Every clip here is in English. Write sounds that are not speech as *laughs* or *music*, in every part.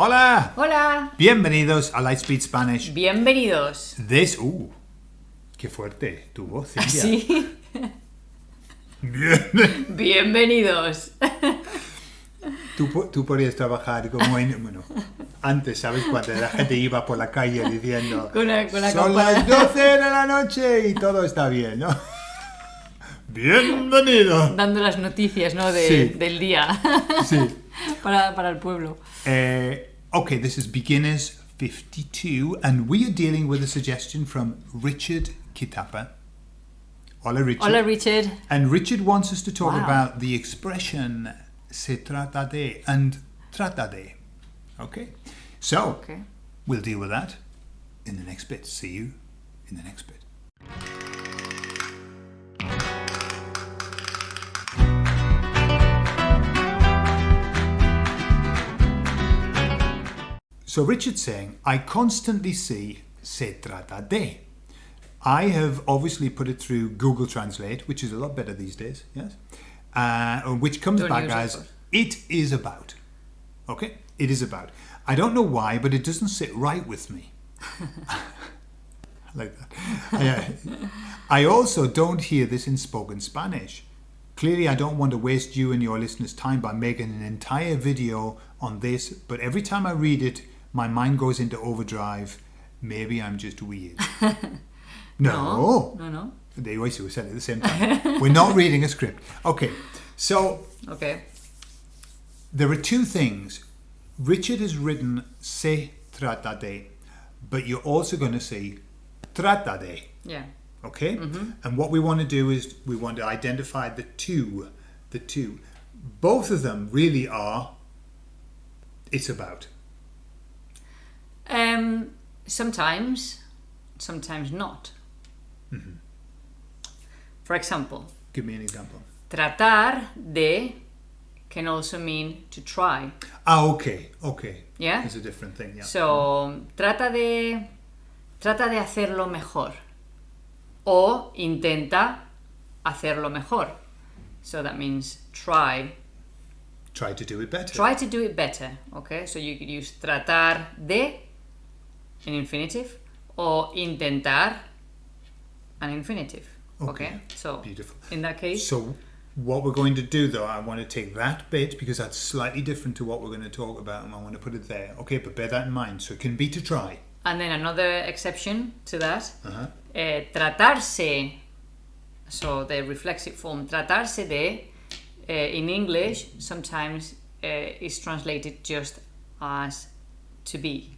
Hola! Hola, Bienvenidos a Lightspeed Spanish. bienvenidos. This. Uh, qué fuerte tu voz, Cintia. Sí, Bien. bienvenidos. Tú, tú podrías trabajar como en. Bueno, antes, ¿sabes? Cuando la gente iba por la calle diciendo. *laughs* Con la- con la Son campana". las 12 de la noche y todo está bien, ¿no? *laughs* Bienvenido. Dando las noticias, ¿no? De- Sí. Del día Sí. *laughs* para, para el pueblo. Uh, okay, this is Beginners 52, and we are dealing with a suggestion from Richard Kitapa. Hola, Richard. Hola, Richard. And Richard wants us to talk Wow. about the expression se trata de and trata de. Okay? So, Okay. we'll deal with that in the next bit. See you in the next bit. So Richard's saying, I constantly see se trata de. I have obviously put it through Google Translate, which is a lot better these days, yes? Uh, which comes Don't back it, as, it is about. Okay? It is about. I don't know why, but it doesn't sit right with me. I *laughs* like that. I, uh, I also don't hear this in spoken Spanish. Clearly, I don't want to waste you and your listeners' time by making an entire video on this, but every time I read it, my mind goes into overdrive. Maybe I'm just weird. *laughs* no. No, no. They always were said at the same time. We're not reading a script. Okay, so Okay. there are two things. Richard has written se trata de, but you're also going to see trata de. Yeah. Okay? Mm-hmm. And what we want to do is we want to identify the two. The two. Both of them really are it's about. Um, sometimes, sometimes not. Mm-hmm. For example, Give me an example. tratar de can also mean to try. Ah, okay, okay. Yeah? It's a different thing, yeah. So, trata de trata de hacerlo mejor o intenta hacerlo mejor. So that means try Try to do it better. try to do it better, okay? So you could use tratar de in infinitive or intentar an infinitive. Okay? Okay, So beautiful. in that case So, what we're going to do though, I want to take that bit because that's slightly different to what we're going to talk about, and I want to put it there. Okay, but bear that in mind. So, it can be to try. and then another exception to that Uh-huh. eh, tratarse, so the reflexive form, tratarse de, eh, in English sometimes eh, is translated just as to be.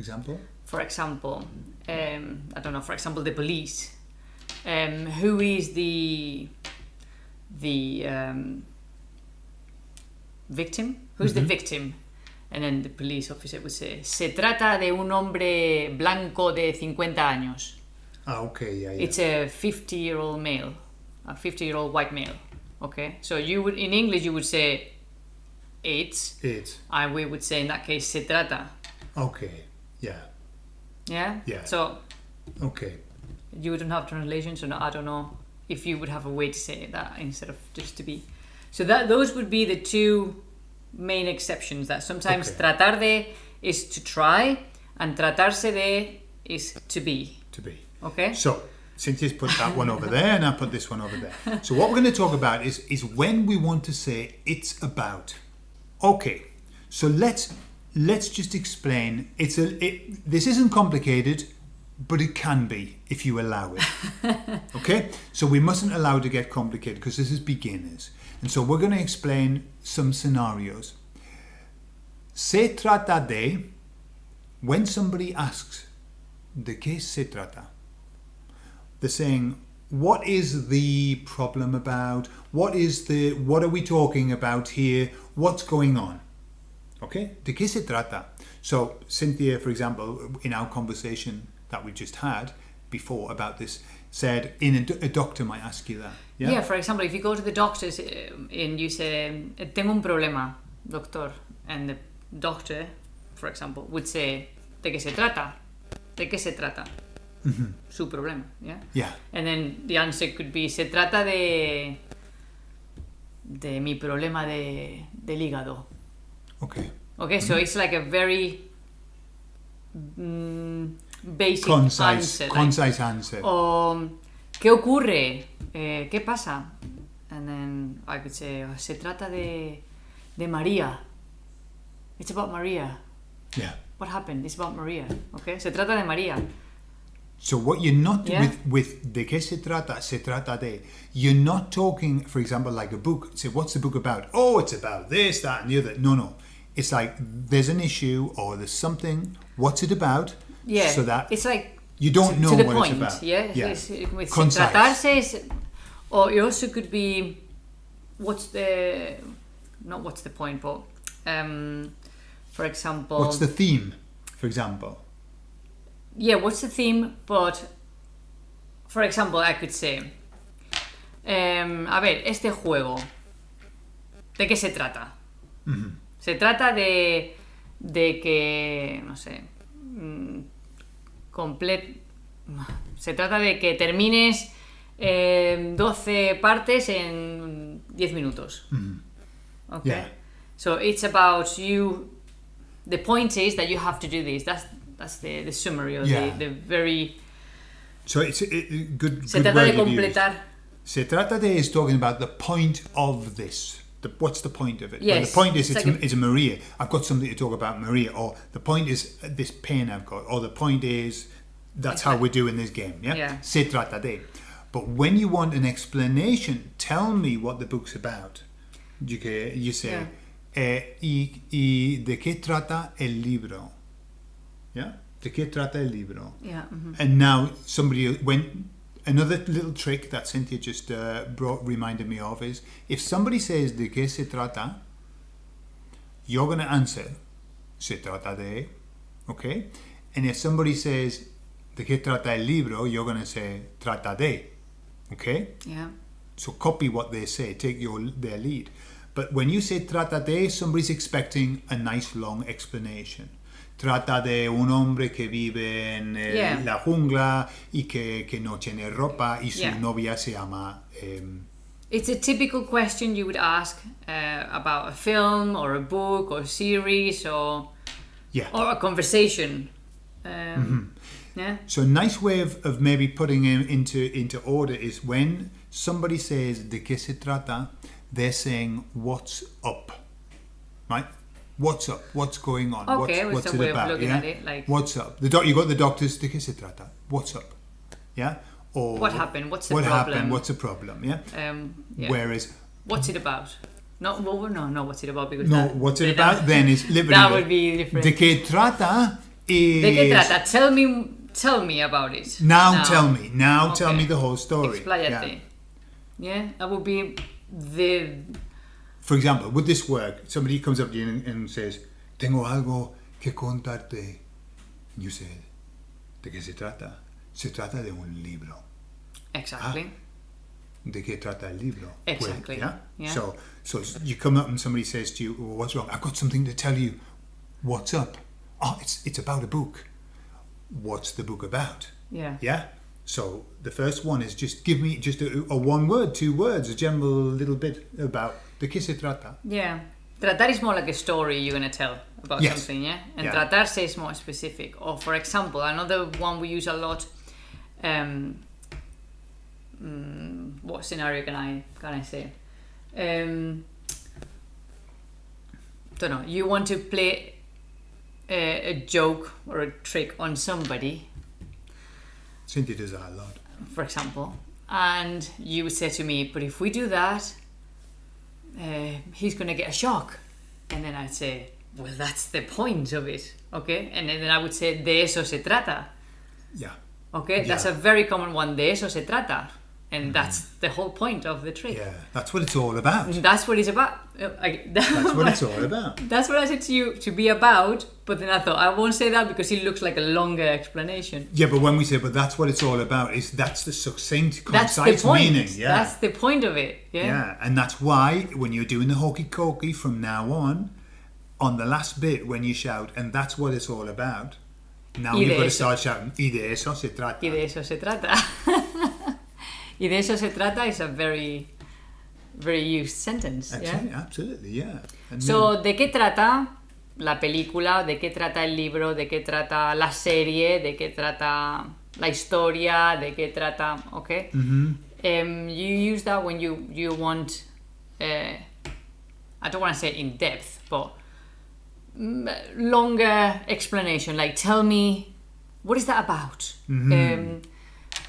For example, For example, um, I don't know, for example, the police. Um, who is the the um, victim? Who's the victim? And then the police officer would say, se trata de un hombre blanco de 50 años. ah, okay, yeah, yeah. It's a 50 year old male, a 50 year old white male. Okay, so you would in English you would say it's, it. and we would say in that case se trata. Okay, yeah, Yeah. Yeah. So okay. you wouldn't have translation, so no, I don't know if you would have a way to say that instead of just to be. So that those would be the two main exceptions. That sometimes Okay. tratar de is to try, and tratarse de is to be. To be. Okay. So, Cynthia's put that one over there, and I put this one over there. So, what we're going to talk about is is when we want to say it's about. Okay, so let's let's just explain. It's a it, this isn't complicated, but it can be if you allow it. *laughs* okay, so we mustn't allow it to get complicated because this is beginners, and so we're going to explain some scenarios. Se trata de when somebody asks, ¿de qué se trata? they're saying what is the problem about what is the what are we talking about here what's going on okay de qué se trata so cynthia for example in our conversation that we just had before about this said in a, a doctor might ask you that yeah, Yeah. For example, if you go to the doctors um, and you say, "Tengo un problema, doctor," and the doctor, for example, would say, "¿De qué se trata?" ¿De qué se trata? Su problema. Yeah. yeah And then the answer could be, se trata de de mi problema de, del hígado. Okay. Okay, so it's like a very mm, basic Concise, answer. like, concise answer. o, ¿qué ocurre? Eh, ¿Qué pasa? And then I could say, "Oh, se trata de, de María. It's about María. Yeah. What happened? It's about María. Okay, se trata de María. So what you're not Yeah. with with de qué se trata, se trata de. You're not talking, for example, like a book. Say, what's the book about? Oh, it's about this, that, and the other. No, no. It's like there's an issue or there's something. What's it about? Yeah, So that it's like you don't to, know to the what point. it's about. Yeah, Yeah. It's, it- with Concise. tratarse is, or it also could be, what's the, not what's the point, but, um, for example, What's the theme, for example? Yeah, what's the theme? But, for example, I could say, em, a ver, este juego, ¿de qué se trata? Se trata de, de que, no sé, mm, complet, se trata de que termines em, 12 partes en 10 minutos. Okay. Yeah. So it's about you. The point is that you have to do this. That's that's the, the summary or Yeah. the, the very. So it's a, good. Se good trata de completar. Se trata de is talking about the point of this. The, what's the point of it? Well, Yes, the point is it's it's, like a- it's Maria. I've got something to talk about Maria. Or the point is uh, this pain I've got. Or the point is that's how we're doing this game. Yeah. Yeah. Se trata de. But when you want an explanation, tell me what the book's about. You, you say, Yeah. eh, y, y de qué trata el libro? Yeah. De qué trata el libro? Yeah. mhm. And now somebody went. another little trick that Cynthia just uh, brought reminded me of is if somebody says de qué se trata, you're going to answer se trata de, okay? And if somebody says de qué trata el libro, you're going to say trata de, okay? Yeah. So copy what they say, take your their lead. But when you say trata de, somebody's expecting a nice long explanation. Trata de un hombre que vive en eh, Yeah. la jungla y que, que no tiene ropa y su Yeah. novia se llama. It's a typical question you would ask uh, about a film or a book or a series or yeah. or a conversation. Um, Yeah. So a nice way of, of maybe putting him into into order is when somebody says de qué se trata, they're saying what's up, right? What's up? What's going on? Okay, what's, what's a it way about? looking yeah? at it, like- what's up? The doc, you got the doctors. De qué se trata? What's up? Yeah. Or What happened? What's the what problem? happened? What's the problem? Yeah. Um, yeah. Whereas What's it about? No, well, no, no. What's it about? Because no, that, what's it that- about? Then is *laughs* literally That would be different. De qué trata is ¿De qué trata? Tell me, tell me about it. Now, tell me. Now tell me the whole story. Expláyate. Yeah. Yeah. that would be the For example, would this work? Somebody comes up to you and, and says, Tengo algo que contarte. And you say, ¿de qué se trata? Se trata de un libro. exactly. Ah, ¿De qué trata el libro? Exactly. yeah? Yeah. So, so you come up and somebody says to you, well, what's wrong? I've got something to tell you. What's up? Oh, it's, it's about a book. What's the book about? Yeah. Yeah. So the first one is just give me just a, a one word, two words, a general little bit about de qué se trata. Yeah. Tratar is more like a story you're gonna tell about Yes. something, yeah. And Yeah. tratarse is more specific. Or for example, another one we use a lot. Um, mm, what scenario can I can I say? Um, don't know. You want to play a, a joke or a trick on somebody, Cynthia does that a lot. for example, and you would say to me, "But if we do that, uh, he's going to get a shock," and then I'd say, "Well, that's the point of it, okay?" And then I would say, "De eso se trata." Yeah. Okay, that's Yeah. Mm-hmm. a very common one. De eso se trata, and that's the whole point of the trick. Yeah. That's what it's all about. That's what it's about. Uh, I, *laughs* That's what it's all *laughs* about. That's what I said to you to be about, but then I thought I won't say that because it looks like a longer explanation. Yeah, but when we say, but that's what it's all about, is that's the succinct, That's the concise point. meaning. Yeah. That's the point of it. Yeah. yeah. And that's why when you're doing the hokey cokey from now on, on the last bit when you shout, and that's what it's all about, now you've got to start shouting, y de eso se trata. Y de eso se trata. *laughs* y de eso se trata is a very, very used sentence. Yeah. Absolutely, yeah. And So, ¿de qué trata? la película, de qué trata el libro, de qué trata la serie, de qué trata la historia, de qué trata, okay? Um, you use that when you you want, uh, I don't want to say in depth, but mm, longer explanation. Like, tell me, what is that about? Um,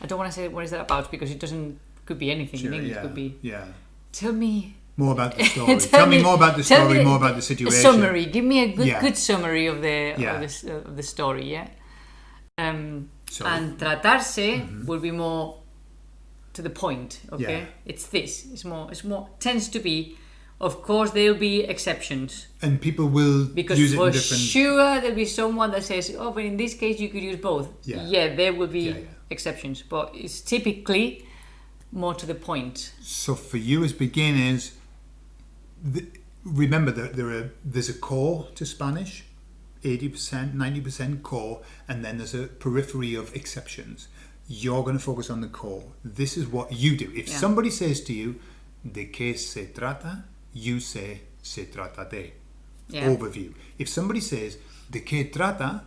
I don't want to say what is that about because it doesn't. Could be anything in English. yeah. Could be. yeah. Tell me More about the *laughs* story. tell, me, more about the story, me more about the situation. summary. Give me a good, Yeah. good summary of the Yeah. of, this, of the story. Yeah. Um, So- and tratarse will be more to the point. Okay. Yeah. It's this. It's more. It's more. Tends to be. Of course, there'll be exceptions And people will because use it for different. sure there'll be someone that says, "Oh, but in this case you could use both." Yeah. Yeah. there will be. Exceptions, but it's typically more to the point. So for you as beginners, the, remember that there are there's a core to Spanish, eighty percent, ninety percent core, and then there's a periphery of exceptions. You're going to focus on the core. This is what you do. If Yeah. somebody says to you, "De qué se trata?" you say, "Se trata de." Yeah. Overview. If somebody says, "De qué trata?"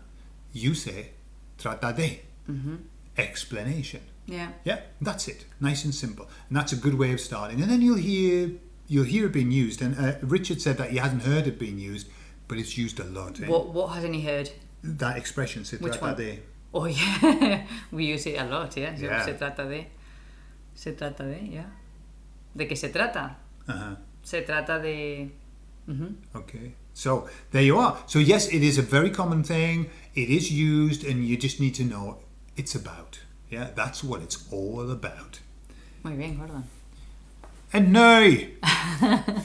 you say, "Trata de." Mm-hmm. Explanation. Yeah. Yeah, that's it. Nice and simple, and that's a good way of starting. And then you'll hear you'll hear it being used. And uh, Richard said that he hasn't heard it being used, but it's used a lot. eh? What What hasn't he heard? That expression, se Which one? Oh yeah, *laughs* we use it a lot, yeah. Se- Yeah. Se trata de, se trata de, yeah. ¿De qué se trata? Uh-huh. Se trata de. Mhm. Okay, so there you are. So yes, it is a very common thing. It is used, and you just need to know it's about. Yeah, that's what it's all about. Muy bien, Gordon. And no, *laughs*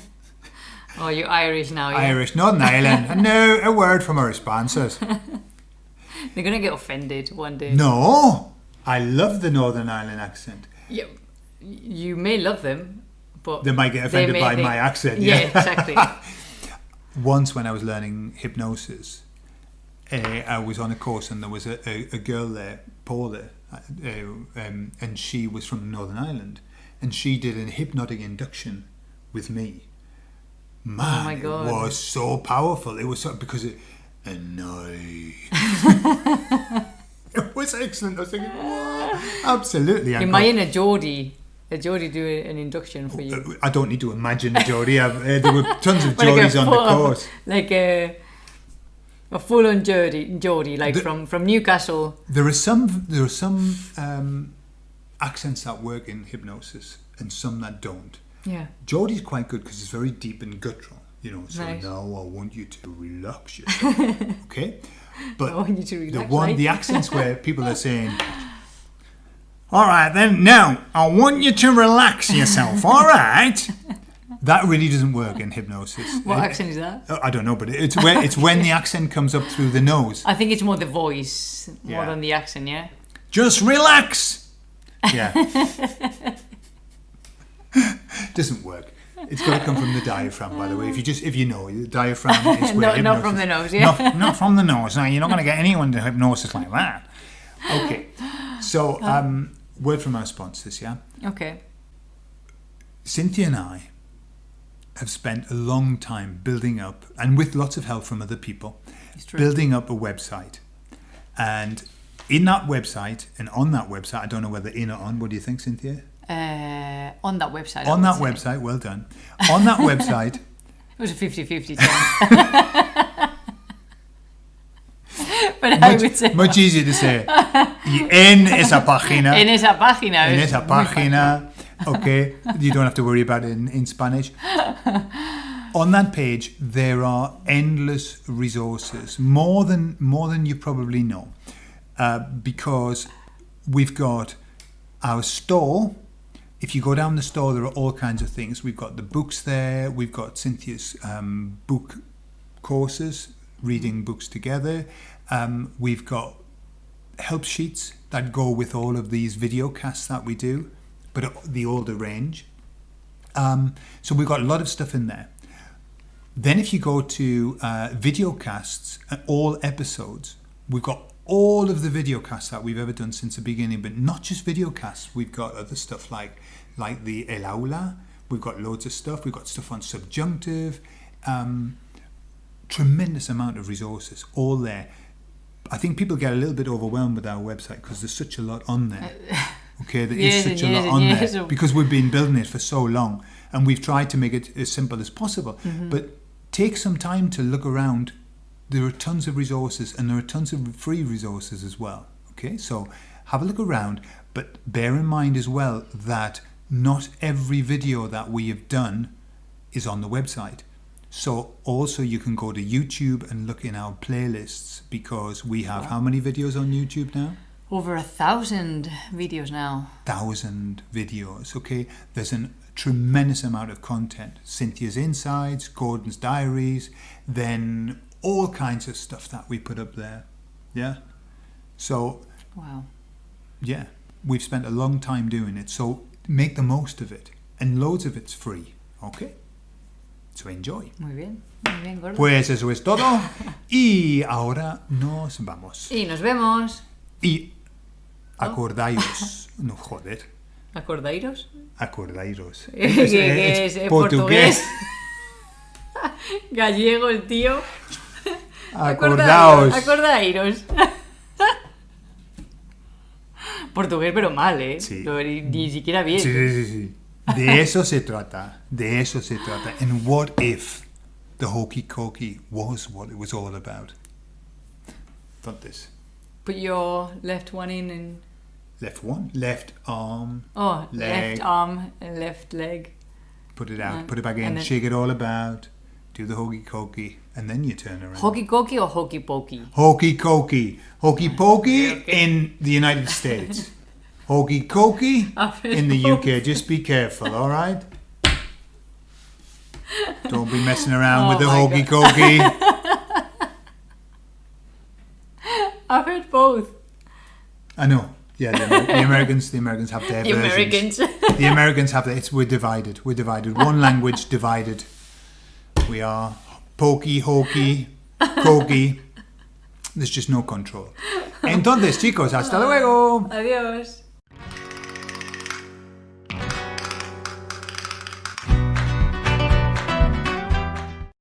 Oh, you're Irish now, yeah. Irish, Northern Ireland. And *laughs* no, a word from our sponsors. *laughs* They're gonna get offended one day. No, I love the Northern Ireland accent. Yeah, you may love them, but They might get offended by think- my accent. Yeah, Yeah, exactly. Once, when I was learning hypnosis, uh, I was on a course and there was a, a, a girl there, Paula, uh, um, and she was from Northern Ireland, and she did a hypnotic induction with me. Man, Oh my God. it was so powerful. It was so because it annoyed. *laughs* it was excellent. I was thinking, "Whoa." absolutely. I got- Imagine a Geordie, a Geordie do an induction for you. I don't need to imagine a Geordie. I've, uh, there were tons of *laughs* Like a on the course. like a a full-on Geordie, Geordie, like The- from from Newcastle. There are some there are some um, accents that work in hypnosis and some that don't. Yeah. Geordie's quite good because it's very deep and guttural. You know, so Right. now I want you to relax yourself. *laughs* okay, but I want you to the one like. the accents where *laughs* people are saying. All right, then. Now I want you to relax yourself. All right. *laughs* That really doesn't work in hypnosis. *laughs* What It- accent is that? I don't know, but it's when it's when the accent comes up through the nose. I think it's more the voice more Yeah. than the accent. Yeah. Just relax. Yeah. *laughs* Doesn't work. It's got to come from the diaphragm, by the way. If you just if you know the diaphragm is *laughs* where Not- not from the nose, yeah. Not, not from the nose. Now, you're not going to get anyone to hypnosis like that. Okay. So, um, word from our sponsors, yeah. Okay. Cynthia and I have spent a long time building up, and with lots of help from other people, building up a website. And in that website, and on that website, I don't know whether in or on, what do you think, Cynthia? Uh, on that website. On that say. website, well done. On that website, *laughs* It was a 50-50 chance. *laughs* but I would say much easier to say. *laughs* En esa página. en esa página. en esa página. Okay, you don't have to worry about it in, in Spanish. On that page, there are endless resources, more than more than you probably know, uh, because we've got our store. If you go down the store, there are all kinds of things. We've got the books there. We've got Cynthia's um, book courses, reading books together. Um, we've got help sheets that go with all of these video casts that we do, but the older range. Um, so we've got a lot of stuff in there. Then if you go to uh, video casts, uh, all episodes, we've got all of the video casts that we've ever done since the beginning, but not just video casts. We've got other stuff like like the El Aula. We've got loads of stuff. We've got stuff on subjunctive. Um, tremendous amount of resources all there. I think people get a little bit overwhelmed with our website because there's such a lot on there. *laughs* Okay, there is such a lot on there *laughs* because we've been building it for so long and we've tried to make it as simple as possible. Mm-hmm. But take some time to look around. There are tons of resources and there are tons of free resources as well. Okay, so have a look around, but bear in mind as well that not every video that we have done is on the website. So also you can go to YouTube and look in our playlists because we have how many videos on YouTube now? Over a thousand videos now. Thousand videos. Okay, there's a tremendous amount of content. Cynthia's insights, Gordon's diaries, then all kinds of stuff that we put up there. Yeah. So Wow. yeah, we've spent a long time doing it. So make the most of it, and loads of it's free. Okay. So enjoy. Muy bien. Muy bien, gordo. Pues eso es todo. Y ahora nos vamos. Y nos vemos. Y acordaos. No, joder. ¿Acordáis? Acordairos. ¿Qué- *laughs* qué es? ¿Es portugués? *laughs* Gallego el tío. Acordaos. Acordaíros. *laughs* Portugués, pero mal, ¿eh? Sí. No, Ni, ni siquiera bien. Sí, sí, sí. De eso se trata. De eso se trata. And what if the hokey cokey was what it was all about? Entonces, Put your left one in and. left one, left arm, Oh, Leg. left arm and left leg. put it out, Yeah. put it back in, shake it all about, do the hokey cokey, and then you turn around. Hokey cokey or hokey pokey? Hokey cokey. Hokey pokey Okay, in the United States. *laughs* Hokey cokey in the UK. Just be careful, all right? *laughs* Don't be messing around oh with Oh the my hokey cokey. *laughs* I've heard both. I know. Yeah, the, Amer- the Americans, the Americans have their The versions. Americans. The Americans have their. It's we're divided. We're divided. One language divided. We are pokey, hokey, cokey. There's just no control. Entonces, chicos, hasta luego. Adiós.